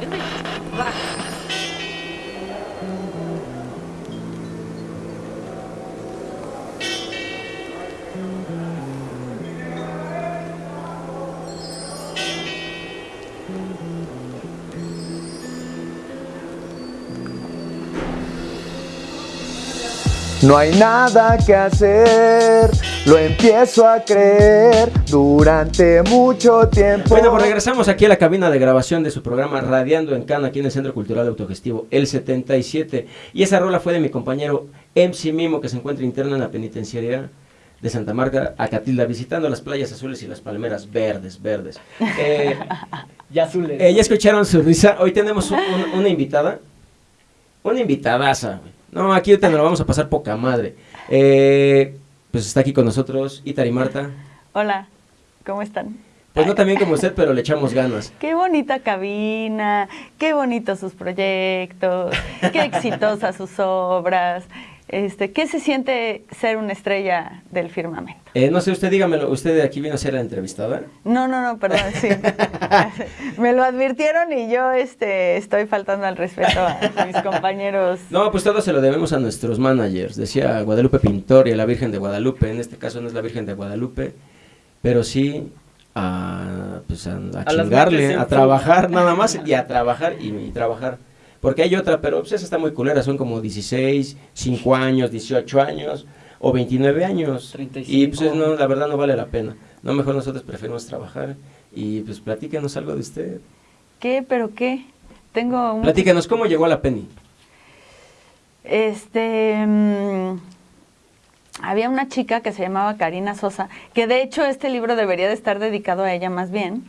đứng đi. Lại. No hay nada que hacer, lo empiezo a creer durante mucho tiempo. Bueno, pues regresamos aquí a la cabina de grabación de su programa Radiando en Cana, aquí en el Centro Cultural Autogestivo, el 77. Y esa rola fue de mi compañero MC Mimo, que se encuentra interno en la penitenciaría de Santa Marta, Acatilda, visitando las playas azules y las palmeras verdes, verdes. Eh, ya azules. Eh, ya escucharon su risa. Hoy tenemos un- un- una invitada, una invitadaza, güey. No, aquí te lo vamos a pasar poca madre. Eh, pues está aquí con nosotros Itari Marta. Hola, ¿cómo están? Pues no tan bien como usted, pero le echamos ganas. Qué bonita cabina, qué bonitos sus proyectos, qué exitosas sus obras. Este, ¿Qué se siente ser una estrella del firmamento? Eh, no sé, usted dígamelo, ¿usted de aquí vino a ser la entrevistada? No, no, no, perdón, sí. Me lo advirtieron y yo este, estoy faltando al respeto a mis compañeros. No, pues todo se lo debemos a nuestros managers. Decía Guadalupe Pintor y a la Virgen de Guadalupe. En este caso no es la Virgen de Guadalupe, pero sí a, pues a, a A las chingarle, a trabajar nada más y a trabajar y, y trabajar. Porque hay otra, pero pues esa está muy culera, son como 16, 5 años, 18 años o 29 años. 35. Y pues no, la verdad no vale la pena. No, mejor nosotros preferimos trabajar y pues platíquenos algo de usted. ¿Qué? ¿Pero qué? Tengo un... Platíquenos cómo llegó a la Penny. Este. mm, había una chica que se llamaba Karina Sosa, que de hecho este libro debería de estar dedicado a ella más bien,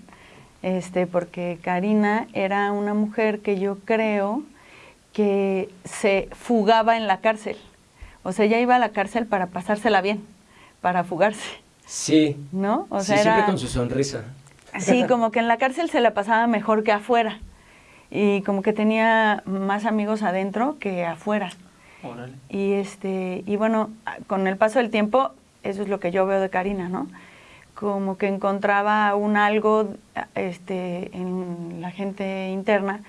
este, porque Karina era una mujer que yo creo que se fugaba en la cárcel. O sea, ella iba a la cárcel para pasársela bien, para fugarse, Sí, ¿no? O sí, sea, siempre era- con su sonrisa. Sí, como que en la cárcel se la pasaba mejor que afuera. Y como que tenía más amigos adentro que afuera. Órale. Y este, y bueno, con el paso del tiempo, eso es lo que yo veo de Karina, ¿no? Como que encontraba un algo este, en la gente interna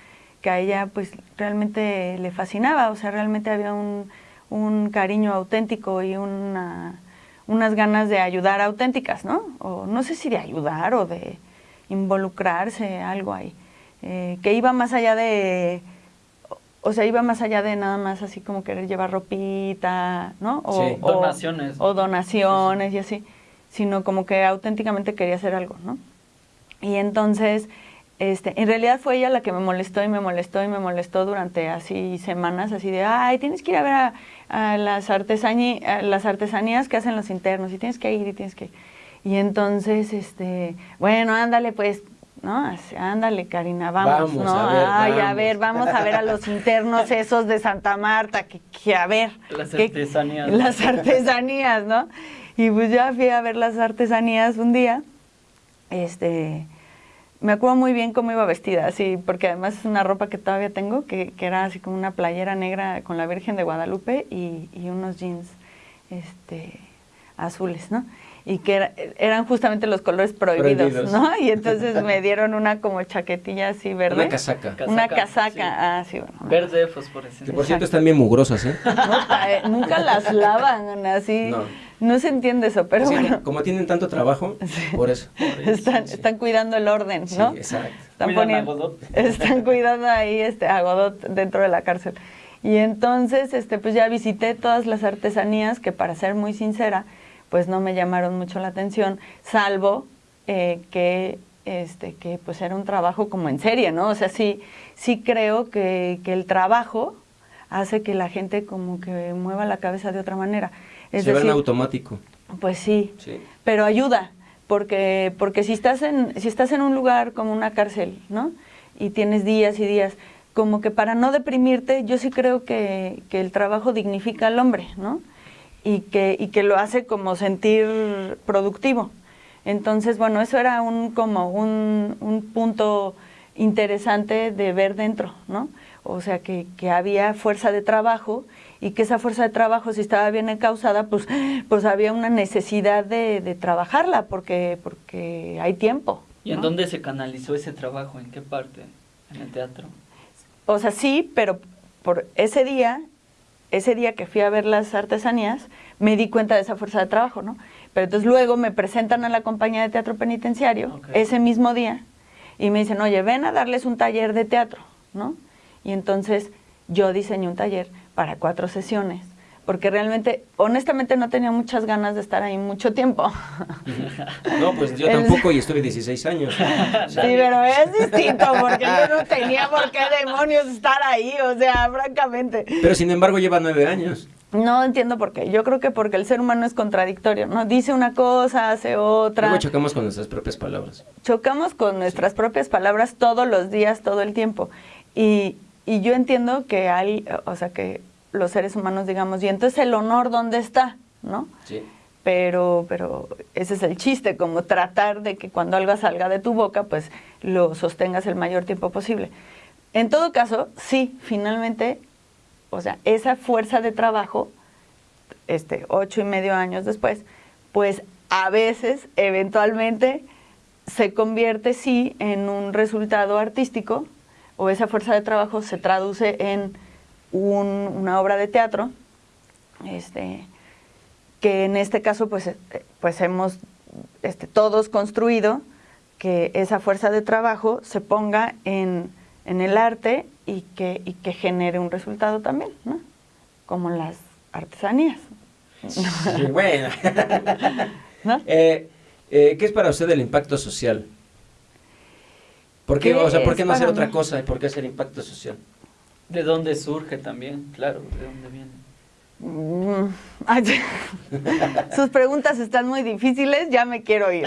que a ella pues realmente le fascinaba, o sea, realmente había un, un cariño auténtico y una, unas ganas de ayudar auténticas, ¿no? O no sé si de ayudar o de involucrarse, algo ahí, eh, que iba más allá de, o sea, iba más allá de nada más así como querer llevar ropita, ¿no? O, Sí. o- Donaciones. O donaciones y así, sino como que auténticamente quería hacer algo, ¿no? Y entonces, este, en realidad fue ella la que me molestó y me molestó y me molestó durante así semanas, así de, ay, tienes que ir a ver a, a las, a las artesanías que hacen los internos y tienes que ir y tienes que ir. Y entonces, este, bueno, ándale pues, ¿no? Ándale, Karina, vamos, Vamos, ¿no? a ver, Ay, a ver, vamos a ver a los internos esos de Santa Marta, que, que a ver. Las que- artesanías. Las artesanías, ¿no? Y pues ya fui a ver las artesanías un día, este, me acuerdo muy bien cómo iba vestida, así, porque además es una ropa que todavía tengo, que, que era así como una playera negra con la Virgen de Guadalupe y, y unos jeans este, azules, ¿no? Y que era- eran justamente los colores prohibidos, Prohibidos. ¿no? Y entonces me dieron una como chaquetilla así verde. Una casaca. Una Casaca, casaca, ah, sí, bueno. Verde fosforescente. Que por cierto están bien mugrosas, ¿eh? Nunca, eh, nunca las lavan así. No. No. se entiende eso, pero Sí, bueno. Como tienen tanto trabajo, por eso. Están, sí. están cuidando el orden, Sí, ¿no? exacto. Están, a poniendo- Godot. están cuidando ahí este, a Godot dentro de la cárcel. Y entonces, este, pues ya visité todas las artesanías que, para ser muy sincera, pues no me llamaron mucho la atención, salvo eh, que, este, que pues era un trabajo como en serie, ¿no? O sea, sí, sí creo que, que el trabajo hace que la gente como que mueva la cabeza de otra manera. Es Se va en decir, automático. pues sí, Sí. pero ayuda, porque, porque si, estás en, si estás en un lugar como una cárcel, ¿no? Y tienes días y días, como que para no deprimirte, yo sí creo que, que el trabajo dignifica al hombre, ¿no? Y que, y que lo hace como sentir productivo. Entonces, bueno, eso era un, como un, un punto interesante de ver dentro, ¿no? O sea, que, que había fuerza de trabajo y que esa fuerza de trabajo, si estaba bien encausada, pues, pues había una necesidad de, de trabajarla porque, porque hay tiempo, ¿Y en dónde se canalizó ese trabajo? ¿En qué parte? ¿En el teatro? O sea, sí, pero por ese día, ese día que fui a ver las artesanías, me di cuenta de esa fuerza de trabajo, ¿no? Pero entonces luego me presentan a la compañía de teatro penitenciario ese mismo día y me dicen, oye, ven a darles un taller de teatro, ¿no? Y entonces yo diseñé un taller para cuatro sesiones, porque realmente, honestamente, no tenía muchas ganas de estar ahí mucho tiempo. No, pues yo tampoco y estuve 16 años. Sí, pero es distinto, porque yo no tenía por qué demonios estar ahí, o sea, francamente. Pero sin embargo lleva nueve años. No entiendo por qué. Yo creo que porque el ser humano es contradictorio, ¿no? Dice una cosa, hace otra. Luego chocamos con nuestras propias palabras. Chocamos con nuestras propias palabras todos los días, todo el tiempo. Y, y yo entiendo que hay, o sea, que los seres humanos digamos, y entonces el honor, ¿dónde está? ¿No? Sí. pero, pero ese es el chiste, como tratar de que cuando algo salga de tu boca, pues lo sostengas el mayor tiempo posible. En todo caso, sí, finalmente, o sea, esa fuerza de trabajo, este, ocho y medio años después, pues a veces, eventualmente, se convierte sí en un resultado artístico, o esa fuerza de trabajo se traduce en un- una obra de teatro, este, que en este caso pues, eh, pues hemos este, todos construido que esa fuerza de trabajo se ponga en, en el arte y que, y que genere un resultado también, ¿no? Como las artesanías. Sí, bueno. ¿no? Eh, eh, ¿Qué es para usted el impacto social? ¿Por qué, ¿Qué o sea, ¿por qué no hacer otra cosa? ¿Y por qué hacer impacto social? ¿De dónde surge también? Claro, ¿de dónde viene? Mm, ay, Sus preguntas están muy difíciles, ya me quiero ir.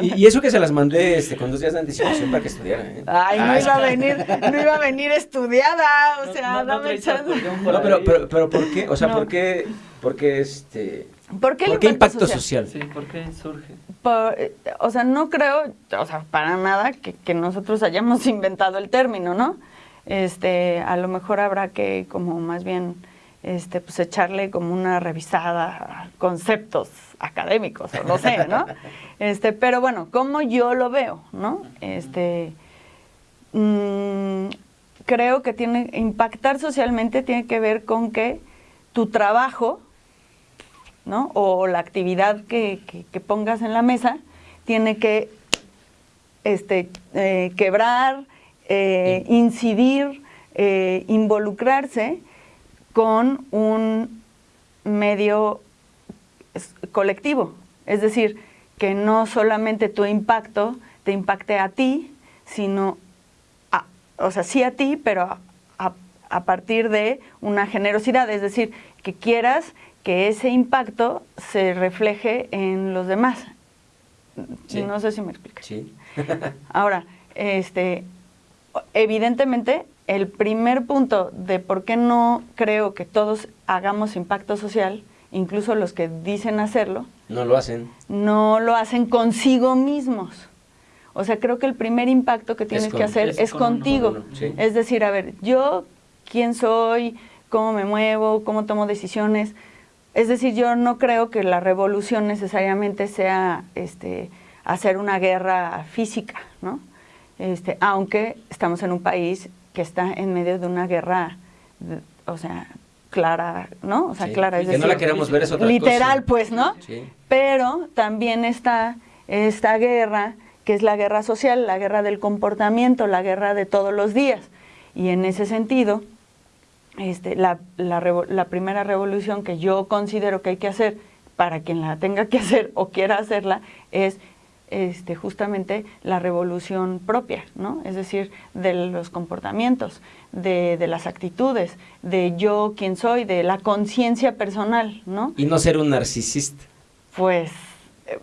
Y, y eso que se las mandé este, con dos días de anticipación para que estudiaran. ¿eh? Ay, no iba a venir, no iba a venir estudiada, o No- sea, no- no dame chance. No, pero, pero, pero ¿por qué? O sea, No. ¿por qué, por qué este, ¿Por qué, el ¿por qué impacto social? Sí, ¿por qué surge? Por- eh, o sea, no creo, o sea, para nada que, que nosotros hayamos inventado el término, ¿no? Este, a lo mejor habrá que como más bien este, pues echarle como una revisada a conceptos académicos, o no sé, ¿no? Este, pero bueno, como yo lo veo, ¿no? Este, mm, creo que tiene, impactar socialmente tiene que ver con que tu trabajo, ¿no? O la actividad que, que- que pongas en la mesa tiene que este, eh, quebrar, eh, incidir, eh, involucrarse con un medio colectivo. Es decir, que no solamente tu impacto te impacte a ti, sino, a- o sea, sí a ti, pero a, a- a partir de una generosidad. Es decir, que quieras que ese impacto se refleje en los demás. Sí. No sé si me explico. Sí. Ahora, este, evidentemente, el primer punto de por qué no creo que todos hagamos impacto social, incluso los que dicen hacerlo, No lo hacen. no lo hacen consigo mismos. O sea, creo que el primer impacto que tienes con- que hacer es es, con uno, contigo. con uno, sí. Es decir, a ver, yo quién soy, cómo me muevo, cómo tomo decisiones. Es decir, yo no creo que la revolución necesariamente sea este, hacer una guerra física, ¿no? Este, aunque estamos en un país que está en medio de una guerra, o sea, clara, ¿no? O sea, Sí. clara, es que no la queramos ver es otra literal, cosa. pues, ¿no? Sí. Pero también está esta guerra, que es la guerra social, la guerra del comportamiento, la guerra de todos los días. Y en ese sentido, este, la, la la primera revolución que yo considero que hay que hacer para quien la tenga que hacer o quiera hacerla es este, justamente la revolución propia, ¿no? Es decir, de los comportamientos, de, de las actitudes, de yo quién soy, de la conciencia personal, ¿no? Y no ser un narcisista. Pues, eh,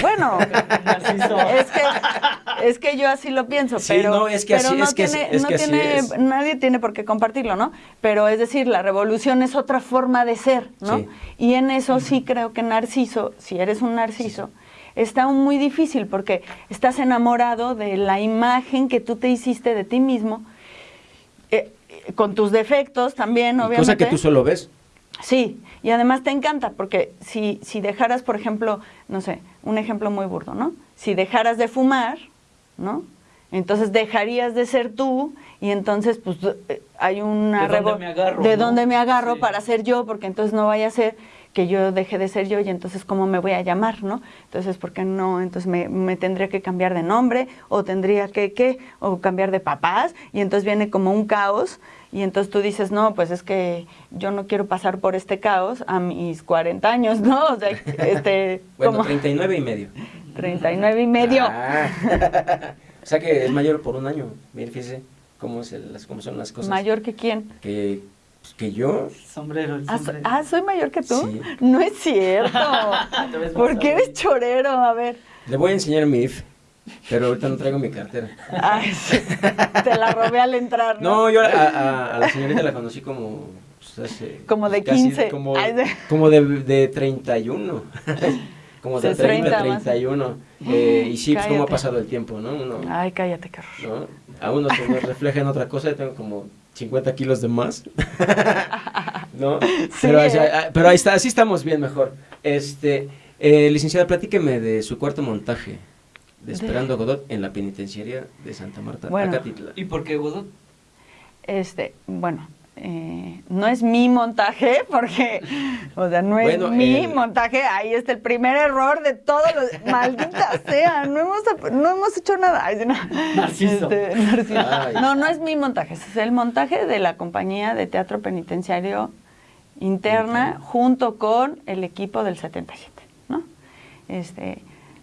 bueno, Narciso. es que, es que yo así lo pienso, Sí, pero, no, es que pero así- no es que así- tiene, es no que así tiene- es. nadie tiene por qué compartirlo, ¿no? Pero es decir, la revolución es otra forma de ser, ¿no? Sí. Y en eso sí creo que Narciso, si eres un Narciso, está muy difícil porque estás enamorado de la imagen que tú te hiciste de ti mismo, eh, con tus defectos también, obviamente. cosa que tú solo ves. Sí, y además te encanta, porque si, si dejaras, por ejemplo, no sé, un ejemplo muy burdo, ¿no? si dejaras de fumar, ¿no? Entonces dejarías de ser tú y entonces pues eh, hay una ¿De dónde me agarro, de no? dónde me agarro Sí. para ser yo, porque entonces no vaya a ser que yo deje de ser yo y entonces cómo me voy a llamar, ¿no? Entonces, ¿por qué no? Entonces me, me tendría que cambiar de nombre o tendría que, ¿qué? O cambiar de papás y entonces viene como un caos y entonces tú dices, no, pues es que yo no quiero pasar por este caos a mis 40 años, ¿no? O sea, este, Bueno, como 39 y medio. 39 y medio. Ah. o sea que es mayor por un año. Bien, fíjese cómo, es el- cómo son las cosas. ¿Mayor que quién? Que, que yo. Sombrero, el Ah, so- sombrero. ah, ¿soy mayor que tú? Sí. No es cierto. Te ves más ¿Por qué eres chorero? A ver. Le voy a enseñar mi IF, pero ahorita no traigo mi cartera. Ay, sí. Te la robé al entrar, ¿no? No, yo a, a- a la señorita la conocí como... pues, hace, Como de casi 15. Como, Ay, de- como de, de 31. como de De 30, 30 más. 31. Eh, y sí, pues cómo ha pasado el tiempo, ¿no? Uno, Ay, cállate, horror. ¿no? A uno se nos refleja en otra cosa, yo tengo como 50 kilos de más. ¿No? pero, pero ahí está, así estamos bien mejor. Este, eh, licenciada, platíqueme de su cuarto montaje de Esperando a Godot en la penitenciaria de Santa Marta, Bueno. Acatitla. ¿Y por qué Godot? Este, bueno, eh, no es mi montaje, porque, o sea, no es Bueno, mi el- montaje. Ahí está el primer error de todos los. Maldita sea, no hemos, no hemos hecho nada. Ay, no. Narciso. Este, Narciso. Ay. No, no es mi montaje, es el montaje de la compañía de teatro penitenciario interna Interna. junto con el equipo del 77, ¿no? Este,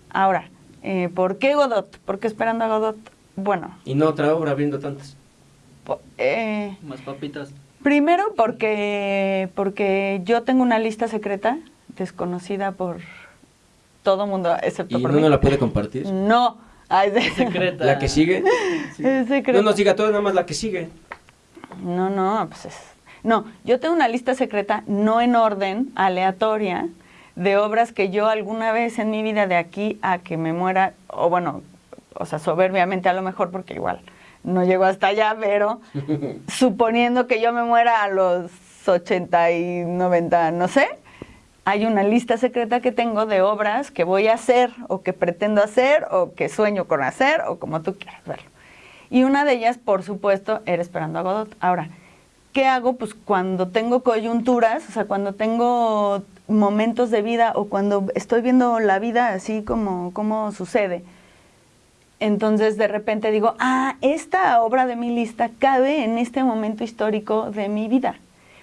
ahora, eh, ¿por qué Godot? ¿Por qué esperando a Godot? Bueno, Y no otra obra viendo tantas. Eh, Más papitas. Primero porque, porque yo tengo una lista secreta desconocida por todo mundo, excepto ¿Y por no mí. nos la puede compartir? No, Ay, de- Secreta. ¿La que sigue? Sí. es secreta. No nos diga todo, nada más la que sigue. No, no, pues es... No, yo tengo una lista secreta, no en orden, aleatoria, de obras que yo alguna vez en mi vida de aquí a que me muera, o bueno, o sea, soberbiamente a lo mejor, porque igual no llego hasta allá, pero suponiendo que yo me muera a los 80 y 90, no sé, hay una lista secreta que tengo de obras que voy a hacer, o que pretendo hacer, o que sueño con hacer, o como tú quieras verlo. Y una de ellas, por supuesto, era Esperando a Godot. Ahora, ¿qué hago? Pues cuando tengo coyunturas, o sea, cuando tengo momentos de vida o cuando estoy viendo la vida así como, como sucede, entonces de repente digo, ah, esta obra de mi lista cabe en este momento histórico de mi vida.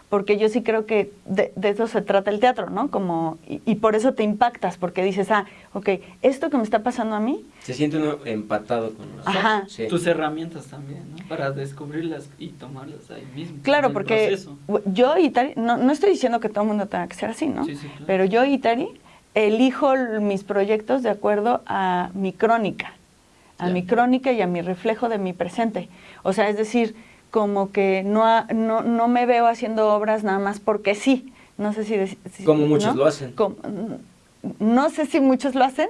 Porque yo sí creo que de, de eso se trata el teatro, ¿no? Como, y, y por eso te impactas, porque dices, ah, ok, esto que me está pasando a mí, Se siente uno empatado con los Ajá. Sí. Tus herramientas también, ¿no? Para descubrirlas y tomarlas ahí mismo. Claro, porque proceso. yo y Tari, no, no estoy diciendo que todo el mundo tenga que ser así, ¿no? Sí, sí, claro. Pero yo y Tari elijo mis proyectos de acuerdo a mi crónica, a mi crónica y a mi reflejo de mi presente. O sea, es decir, como que no, ha- no, no me veo haciendo obras nada más porque sí. No sé si... si- Como muchos ¿no? lo hacen. Como- no sé si muchos lo hacen,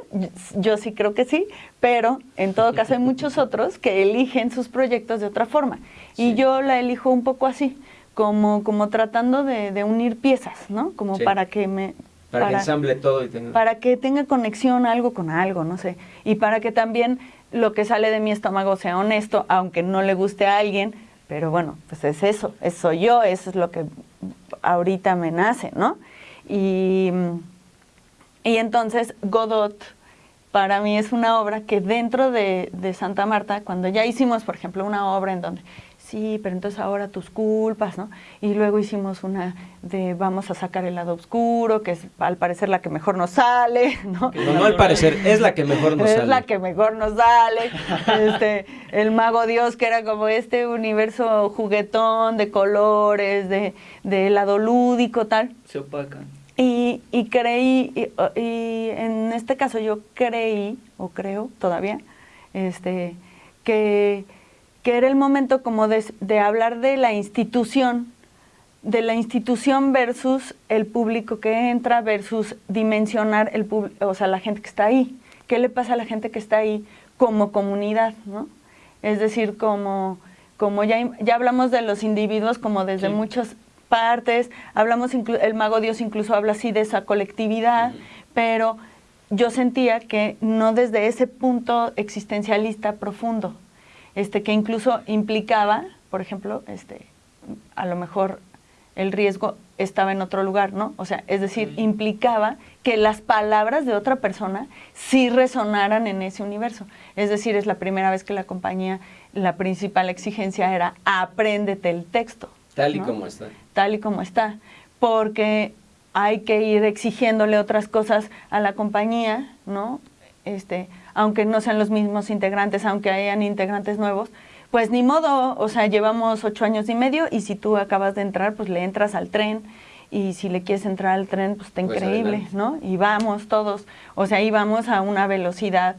yo- sí creo que sí, pero en todo caso hay muchos otros que eligen sus proyectos de otra forma. Y yo la elijo un poco así, como, como tratando de, de unir piezas, ¿no? Como Sí. para que me... Para, que ensamble todo y tenga... para que tenga conexión algo con algo, no sé. Y para que también lo que sale de mi estómago sea honesto, aunque no le guste a alguien, pero bueno, pues es eso, es soy yo, eso es lo que ahorita me nace, ¿no? Y, y entonces Godot para mí es una obra que dentro de, de Santa Marta, cuando ya hicimos, por ejemplo, una obra en donde, sí, pero entonces ahora tus culpas, ¿no? Y luego hicimos una de vamos a sacar el lado oscuro, que es al parecer la que mejor nos sale, ¿no? No, no al parecer, es la que mejor nos es sale. la que mejor nos sale. Este, el mago Dios, que era como este universo juguetón de colores, de, de lado lúdico, tal. Se opacan. Y, y creí, y, y en este caso yo creí, o creo todavía, este, que, que era el momento como de, de hablar de la institución, de la institución versus el público que entra versus dimensionar el o sea, la gente que está ahí. ¿Qué le pasa a la gente que está ahí como comunidad, no? Es decir, como, como ya, ya hablamos de los individuos como desde Sí. muchas partes, hablamos, el mago Dios incluso habla así de esa colectividad, pero yo sentía que no desde ese punto existencialista profundo, este, que incluso implicaba, por ejemplo, este, a lo mejor el riesgo estaba en otro lugar, ¿no? O sea, es decir, implicaba que las palabras de otra persona sí resonaran en ese universo. Es decir, es la primera vez que la compañía, la principal exigencia era apréndete el texto. Tal y como está. Tal y como está. Porque hay que ir exigiéndole otras cosas a la compañía, ¿no? Este, aunque no sean los mismos integrantes, aunque hayan integrantes nuevos, pues ni modo, o sea, llevamos ocho años y medio y si tú acabas de entrar, pues le entras al tren y si le quieres entrar al tren, pues está Pues increíble, adelante. ¿no? Y vamos todos, o sea, y vamos a una velocidad,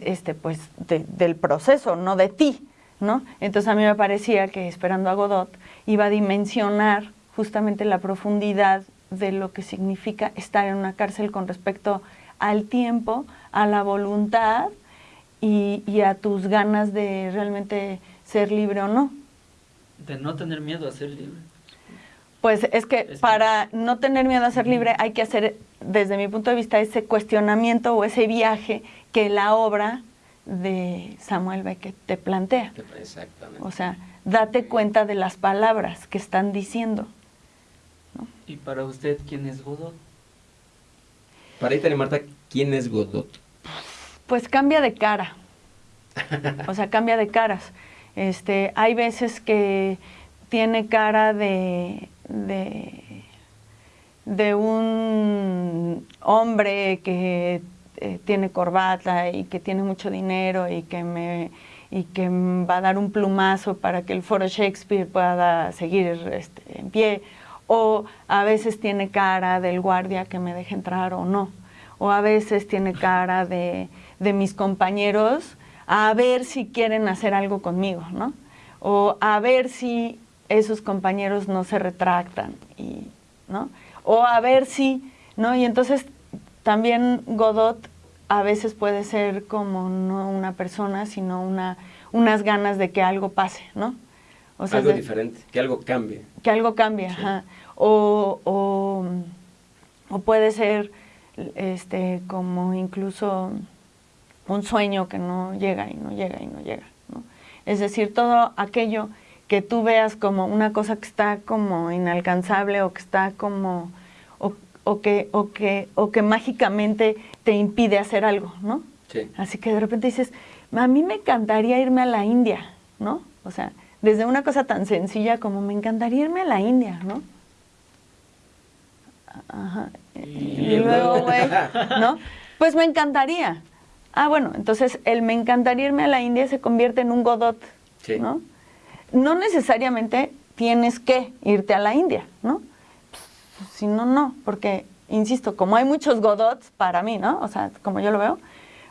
este, pues, de- del proceso, no de ti, ¿no? Entonces a mí me parecía que Esperando a Godot iba a dimensionar justamente la profundidad de lo que significa estar en una cárcel con respecto al tiempo, a la voluntad y, y a tus ganas de realmente ser libre o no. De no tener miedo a ser libre. Pues es que Es- para no tener miedo a ser libre hay que hacer, desde mi punto de vista, ese cuestionamiento o ese viaje que la obra de Samuel Beckett te plantea. Exactamente. O sea, date cuenta de las palabras que están diciendo. Y para usted, ¿quién es Godot? Para Italia Marta, ¿quién es Godot? Pues cambia de cara. O sea, cambia de caras. Este, hay veces que tiene cara de, de, un hombre que eh, tiene corbata y que tiene mucho dinero y que me y que va a dar un plumazo para que el foro Shakespeare pueda seguir este, en pie o a veces tiene cara del guardia que me deje entrar o no o a veces tiene cara de, de mis compañeros a ver si quieren hacer algo conmigo, ¿no? O a ver si esos compañeros no se retractan, y, ¿no? O a ver si, ¿no? Y entonces también Godot a veces puede ser como no una persona, sino una, unas ganas de que algo pase, ¿no? O sea, algo de- diferente, que algo cambie. que algo cambie, ajá. O, o, o puede ser este como incluso un sueño que no llega y no llega y no llega, ¿no? Es decir, todo aquello que tú veas como una cosa que está como inalcanzable o que está como o, o que o que o que mágicamente te impide hacer algo, ¿no? Sí. Así que de repente dices, a mí me encantaría irme a la India, ¿no? O sea, desde una cosa tan sencilla como me encantaría irme a la India, ¿no? Ajá. Y, Y luego, luego- güey, ¿no? Pues me encantaría. Ah, bueno, entonces el me encantaría irme a la India se convierte en un Godot, Sí. ¿no? No necesariamente tienes que irte a la India, ¿no? Si no, no, porque, insisto, como hay muchos Godots para mí, ¿no? O sea, como yo lo veo,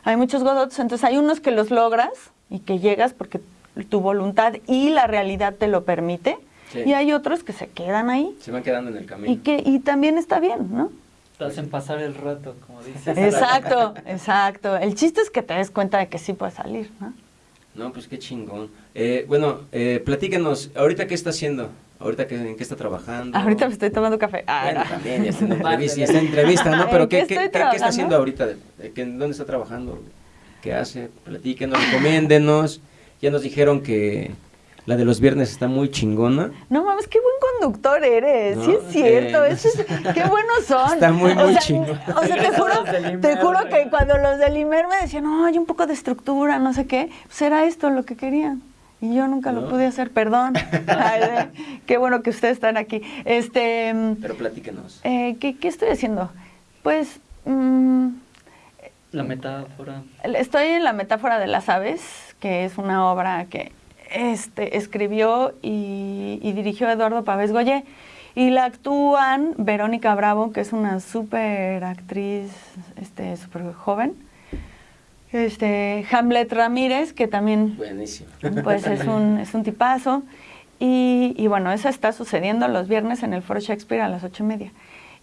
hay muchos Godots, entonces hay unos que los logras y que llegas porque tu voluntad y la realidad te lo permite, Sí. y hay otros que se quedan ahí Se van quedando en el camino. y que y también está bien, ¿no? Te hacen pasar el rato, como dices. Exacto, exacto. El chiste es que te des cuenta de que sí puedes salir, ¿no? No, pues qué chingón. Eh, bueno, eh, platícanos, ¿ahorita qué está haciendo? ¿Ahorita qué, en qué está trabajando? Ahorita me estoy tomando café. Ah, Bueno, no. también, ya está en entrevista, ya está en entrevista, ¿no? ¿En Pero qué ¿qué, qué, estoy qué- qué está haciendo ahorita? ¿De- de qué- ¿Dónde está trabajando? ¿Qué hace? Platíquenos, recomiéndenos. Ya nos dijeron que la de los viernes está muy chingona. No mames, qué buen conductor eres. sí No, es cierto. eh, eso es- qué buenos son. Está muy, muy sea, chingón. O sea, te juro, te juro que cuando los del Imer me decían, no, hay un poco de estructura, no sé qué, pues era esto lo que querían. Y yo nunca ¿No? lo pude hacer, perdón. Ay, de- qué bueno que ustedes están aquí. Este, mm, Pero platíquenos. eh, ¿qué, qué estoy haciendo? Pues mm, La metáfora. Estoy en la metáfora de las aves, que es una obra que este, escribió y, y dirigió Eduardo Pavés Goye. Y la actúan Verónica Bravo, que es una súper actriz, este, súper joven. Este, Hamlet Ramírez, que también Buenísimo. pues es un, es un tipazo. Y, y bueno, eso está sucediendo los viernes en el Foro Shakespeare a las ocho y media.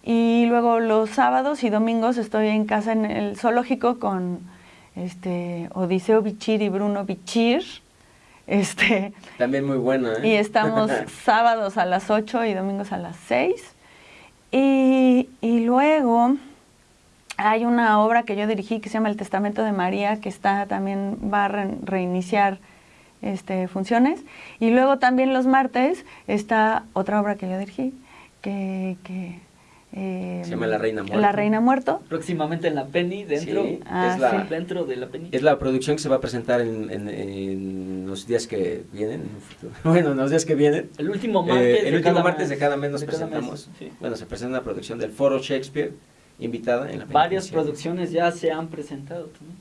Y luego los sábados y domingos estoy en casa en el zoológico con este Odiseo Bichir y Bruno Bichir. Este, También muy buena, ¿eh? y estamos sábados a las 8 y domingos a las 6. Y, y luego, hay una obra que yo dirigí que se llama El Testamento de María, que está también va a re- reiniciar este, funciones. Y luego también los martes está otra obra que yo dirigí, que... que eh, Se llama La Reina Muerto. La Reina Muerto. Próximamente en la Penny, dentro, Sí, Ah, es, la, sí. dentro de la Penny. es la producción que se va a presentar en, en- en los días que vienen. Bueno, en los días que vienen. El último Eh, martes. el de último cada martes mes. de cada mes nos presentamos. mes, sí. Bueno, se presenta una producción del Foro Shakespeare, invitada en la Varias penitenciaria. producciones ya se han presentado también.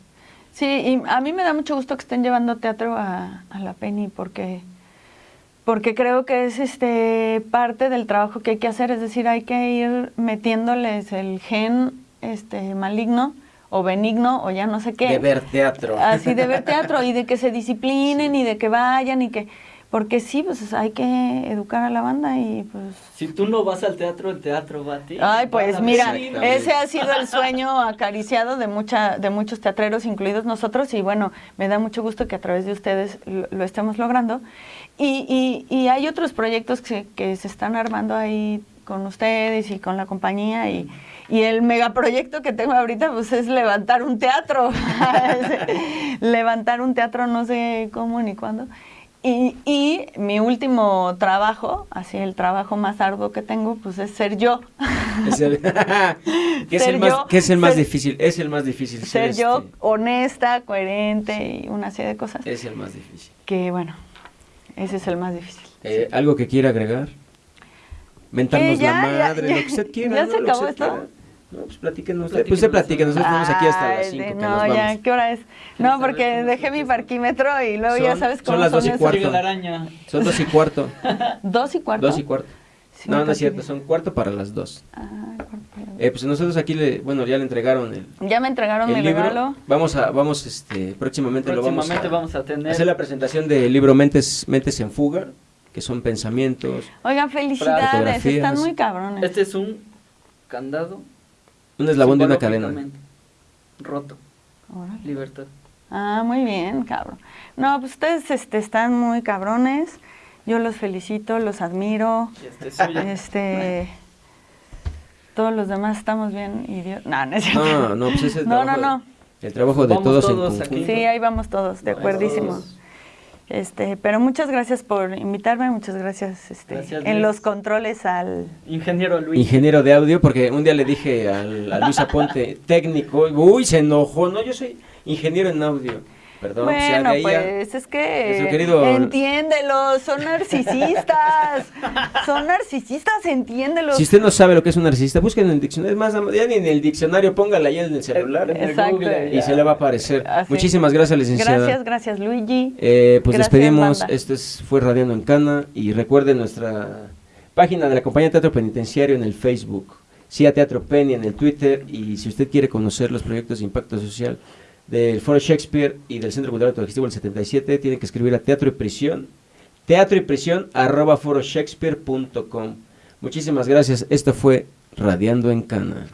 Sí, y a mí me da mucho gusto que estén llevando teatro a, a la Penny porque, porque creo que es este parte del trabajo que hay que hacer, es decir, hay que ir metiéndoles el gen este maligno o benigno o ya no sé qué. De ver teatro. Así de ver teatro y de que se disciplinen y de que vayan y que porque sí, pues hay que educar a la banda y pues Si tú no vas al teatro, el teatro va a ti. Ay, pues mira, ese ha sido el sueño acariciado de mucha, de muchos teatreros, incluidos nosotros, y bueno, me da mucho gusto que a través de ustedes lo, lo estemos logrando. Y, y- y hay otros proyectos que, que se están armando ahí con ustedes y con la compañía y, y el megaproyecto que tengo ahorita pues es levantar un teatro, levantar un teatro no sé cómo ni cuándo. Y, y mi último trabajo, así el trabajo más arduo que tengo, pues es ser yo. Es el, ¿Qué, es Ser el más, yo, es el más ser- difícil? Es el más difícil. ser este, yo honesta, coherente y una serie de cosas Es el más difícil. que bueno, ese es el más difícil. Eh, ¿Algo que quiera agregar? Mentarnos Eh, ya, la madre, ya. lo que usted quiera. ¿Ya ¿no? se Lo que acabó usted esto? quiera. No, pues platíquenos. Platíquenos. Pues usted platique, nosotros estamos aquí hasta las Ay, 5 de- que no, nos vamos. ya, ¿qué hora es? No, porque dejé se mi parquímetro y luego ya sabes son cómo las son, dos y esos- cuarto. Llega la araña. Son dos y cuarto. ¿Dos y cuarto? Dos y cuarto. Sí, no, no es cierto, son cuarto para las dos. Ah, cuarto. Eh, pues nosotros aquí, le, bueno, ya le entregaron el, Ya me entregaron el mi libro. regalo. Vamos a, vamos, este, próximamente, Próximamente lo vamos vamos a a tener. hacer la presentación del libro Mentes, Mentes en Fuga, que son pensamientos. Oigan, felicidades, están muy cabrones. Este es un candado. Un eslabón de una cadena. Roto. Órale. Libertad. Ah, muy bien, cabrón. No, pues ustedes este, están muy cabrones. Yo los felicito, los admiro. Y este es. Este, todos los demás estamos bien idiotas. No, no es cierto. No, no, pues es el No, trabajo, no, no. El trabajo de todos, todos en aquí. Sí, ahí vamos todos, de acuerdísimo. Este, pero muchas gracias por invitarme, muchas gracias, este, Gracias, en los controles al Ingeniero Luis. Ingeniero de audio, porque un día le dije al, a Luis Aponte, técnico, uy, se enojó, no, yo soy ingeniero en audio. Perdón, Bueno, ya- pues es que querido- entiéndelo, son narcisistas, son narcisistas, entiéndelo. Si usted no sabe lo que es un narcisista, busquen en el diccionario, más, ya ni en el diccionario, póngala ya en el celular En el. Google, y se le va a aparecer. Así. Muchísimas gracias, licenciada. Gracias, gracias Luigi. Eh, pues Gracias, despedimos, banda. esto es, fue Radiando en Cana y recuerden nuestra página de la compañía Teatro Penitenciario en el Facebook, CIA Teatro Penny en el Twitter y si usted quiere conocer los proyectos de impacto social del Foro Shakespeare y del Centro Cultural Autogestivo el 77, tiene que escribir a Teatro y Prisión, teatro y prisión arroba foroshakespeare.com. Muchísimas gracias, esto fue Radiando en Cana.